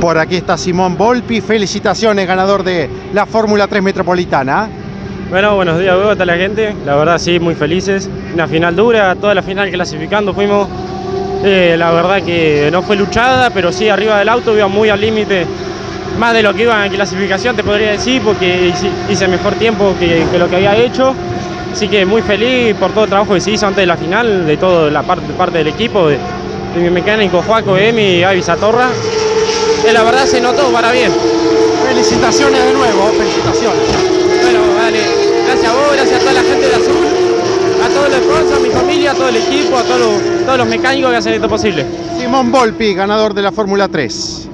Por aquí está Simón Volpi, felicitaciones, ganador de la Fórmula 3 Metropolitana. Bueno, buenos días a la gente, la verdad sí, muy felices. Una final dura, toda la final clasificando fuimos. Eh, la verdad que no fue luchada, pero sí arriba del auto iba muy al límite. Más de lo que iba en clasificación te podría decir, porque hice mejor tiempo que, lo que había hecho. Así que muy feliz por todo el trabajo que se hizo antes de la final, de toda la parte, del equipo, de, mi mecánico Joaco, Emi y Gaby Satorra. Que la verdad se notó para bien. Felicitaciones de nuevo, felicitaciones. Bueno, vale, gracias a vos, gracias a toda la gente de Azul, a todos los sponsors, a mi familia, a todo el equipo, a todos los, todos los mecánicos que hacen esto posible. Simón Volpi, ganador de la Fórmula 3.